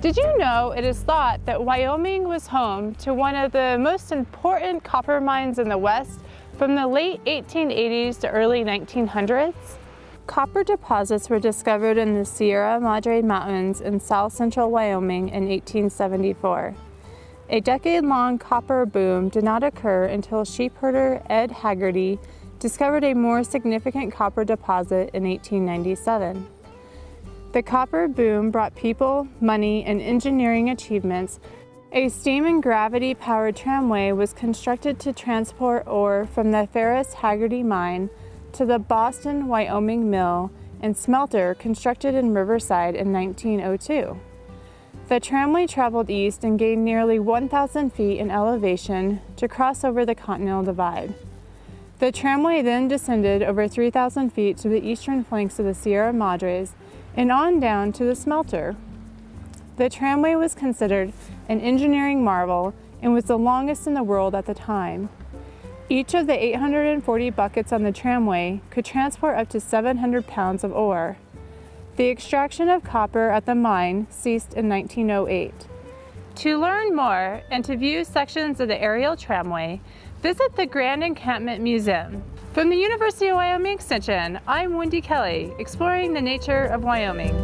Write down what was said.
Did you know it is thought that Wyoming was home to one of the most important copper mines in the West from the late 1880s to early 1900s? Copper deposits were discovered in the Sierra Madre Mountains in south central Wyoming in 1874. A decade-long copper boom did not occur until sheepherder Ed Haggerty discovered a more significant copper deposit in 1897. The copper boom brought people, money, and engineering achievements. A steam and gravity powered tramway was constructed to transport ore from the Ferris Haggerty mine to the Boston, Wyoming mill and smelter constructed in Riverside in 1902. The tramway traveled east and gained nearly 1,000 feet in elevation to cross over the Continental Divide. The tramway then descended over 3,000 feet to the eastern flanks of the Sierra Madres and on down to the smelter. The tramway was considered an engineering marvel and was the longest in the world at the time. Each of the 840 buckets on the tramway could transport up to 700 pounds of ore. The extraction of copper at the mine ceased in 1908. To learn more and to view sections of the aerial tramway, visit the Grand Encampment Museum. From the University of Wyoming Extension, I'm Wendy Kelly, exploring the nature of Wyoming.